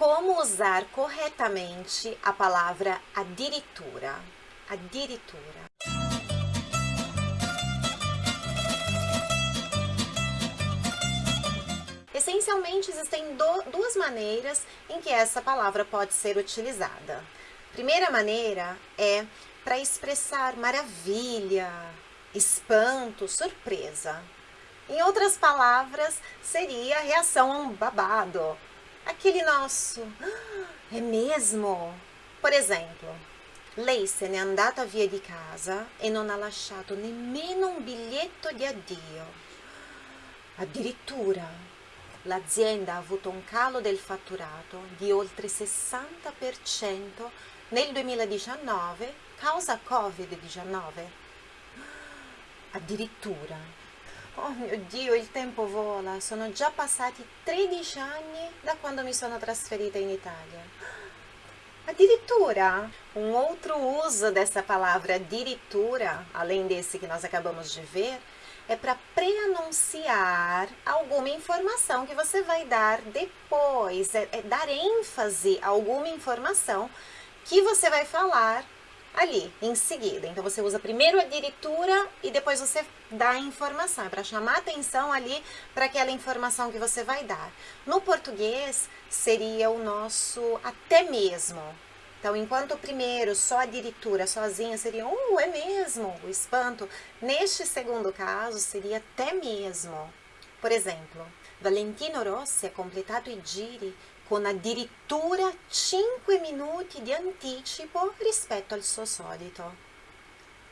como usar corretamente a palavra addirittura. Addirittura. Essencialmente, existem do, duas maneiras em que essa palavra pode ser utilizada. Primeira maneira é para expressar maravilha, espanto, surpresa. Em outras palavras, seria reação a um babado. Aquele nosso, é mesmo? Por exemplo, lei se n'è andata via di casa e non ha lasciato nemmeno un biglietto di addio. Addirittura l'azienda ha avuto un calo del fatturato di oltre 60% nel 2019 causa Covid-19. Addirittura. Oh mio Dio, il tempo vola, sono già passati 13 anni da quando mi sono trasferita in Italia. Addirittura, um outro uso dessa palavra addirittura, além desse que nós acabamos de ver, é para preanunciar alguma informação que você vai dar depois, é, é dar ênfase a alguma informação que você vai falar ali, em seguida. Então, você usa primeiro a diritura e depois você dá a informação. É para chamar atenção ali para aquela informação que você vai dar. No português, seria o nosso até mesmo. Então, enquanto o primeiro, só a diritura sozinha seria, uh, é mesmo, o espanto. Neste segundo caso, seria até mesmo. Por exemplo, Valentino Rossi ha completato i giri con addirittura 5 minuti di anticipo rispetto al suo solito.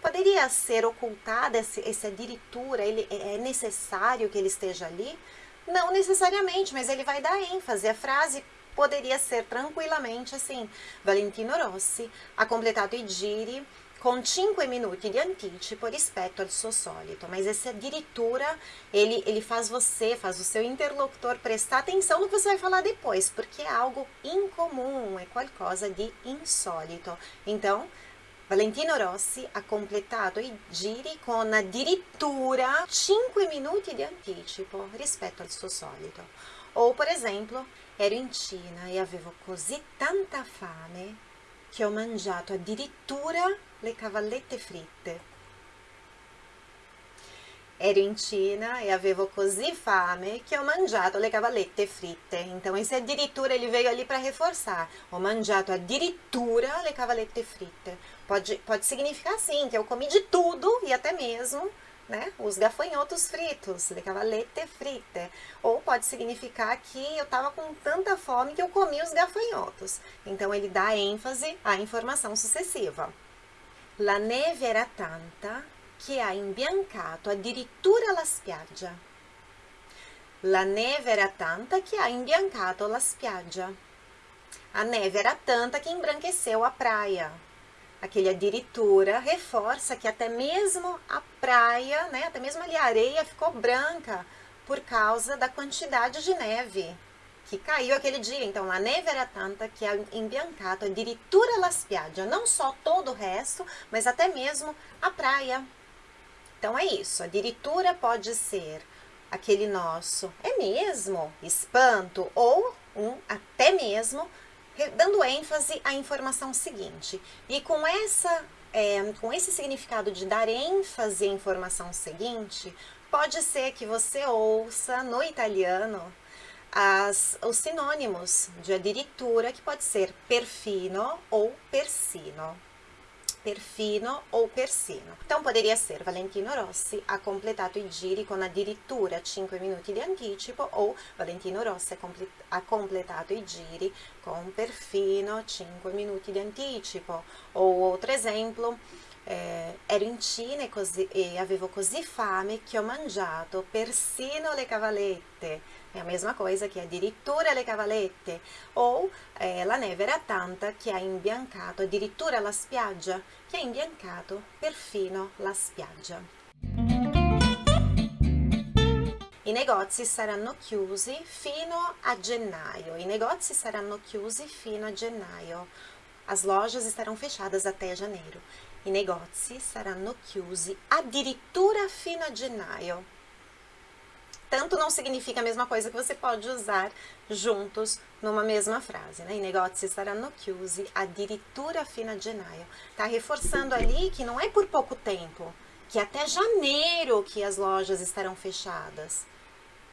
Poderia ser ocultada esse, addirittura, ele, é necessário que ele esteja ali? Não necessariamente, mas ele vai dar ênfase. A frase poderia ser tranquillamente assim, Valentino Rossi ha completato i giri com 5 minuti di anticipo rispetto al suo solito, mas esse addirittura, ele, ele faz você, faz o seu interlocutor prestar atenção no que você vai falar depois, porque é algo incomum, é qualcosa de insólito. Então, Valentino Rossi ha completato i giri con addirittura 5 minuti di anticipo rispetto al suo solito. Ou, por exemplo, ero in Cina e avevo così tanta fame che ho mangiato addirittura le cavallette fritte. Ero in Cina e avevo così fame che ho mangiato le cavallette fritte. Então, esse addirittura ele veio ali para reforçar. Ho mangiato addirittura le cavallette fritte. Pode, pode significar sim, que eu comi de tudo e até mesmo né? Os gafanhotos fritos, le cavalette fritte. Ou pode significar que eu estava com tanta fome que eu comi os gafanhotos. Então, ele dá ênfase à informação sucessiva. La neve era tanta che ha imbiancato addirittura la spiaggia. La neve era tanta che ha imbiancato la spiaggia. A neve era tanta que embranqueceu a praia aquele adiritura, reforça que até mesmo a praia, né, até mesmo ali a areia ficou branca por causa da quantidade de neve que caiu aquele dia. Então, la neve era tanta que ha imbiancato addirittura la spiaggia, não só todo o resto, mas até mesmo a praia. Então, é isso, a diritura pode ser aquele nosso, é mesmo, espanto, ou um até mesmo dando ênfase à informação seguinte. E com, essa, é, com esse significado de dar ênfase à informação seguinte, pode ser que você ouça no italiano as, os sinônimos de adiritura, que pode ser perfino ou persino perfino ou persino. Então poderia ser Valentino Rossi ha completato i giri con addirittura 5 minuti di anticipo ou Valentino Rossi ha completato i giri con perfino 5 minuti di anticipo. Ou outro esempio, eh, ero in Cina e, così, e avevo così fame che ho mangiato persino le cavalette. É a mesma coisa que addirittura le cavalette. Ou eh, la neve era tanta che ha imbiancato addirittura la spiaggia, che ha imbiancato perfino la spiaggia. I negozi saranno chiusi fino a gennaio. I negozi saranno chiusi fino a gennaio. As lojas estarão fechadas até janeiro. I negozi saranno chiusi addirittura fino a gennaio. tanto não significa a mesma coisa que você pode usar juntos numa mesma frase, né? I negozi saranno chiusi addirittura fino a gennaio. Tá reforçando ali que não é por pouco tempo, que até janeiro que as lojas estarão fechadas.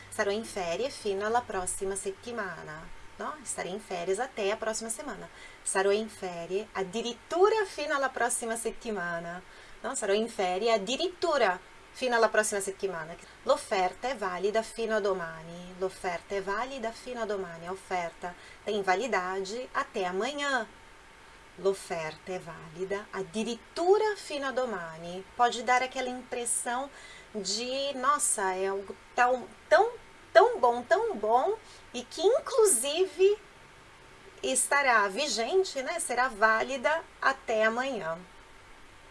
Sarò in ferie fino alla prossima settimana. No? Em férias até a próxima semana. Sarò in ferie addirittura fino alla prossima settimana. No? Sarò in ferie addirittura fino alla prossima settimana. L'offerta è valida fino a domani. L'offerta è valida fino a domani. A oferta tem validade até amanhã. L'offerta è valida addirittura fino a domani. Pode dar aquela impressão de, nossa, é algo tão, tão, tão bom, tão bom, e que inclusive estará vigente, né? Será válida até amanhã.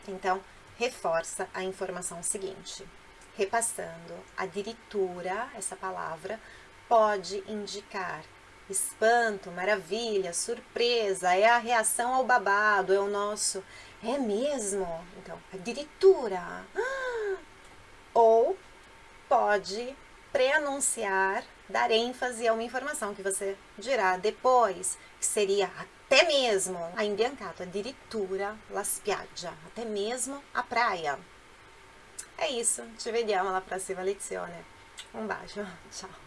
Então, reforça a informação seguinte. Repassando, addirittura, essa palavra, pode indicar espanto, maravilha, surpresa, é a reação ao babado, é o nosso, é mesmo? Então, addirittura. Ou pode preanunciar, dar ênfase a uma informação que você dirá depois, que seria até mesmo a imbiancato, addirittura la spiaggia, até mesmo a praia. É isso, ci vediamo alla prossima lezione. Um bacio, ciao!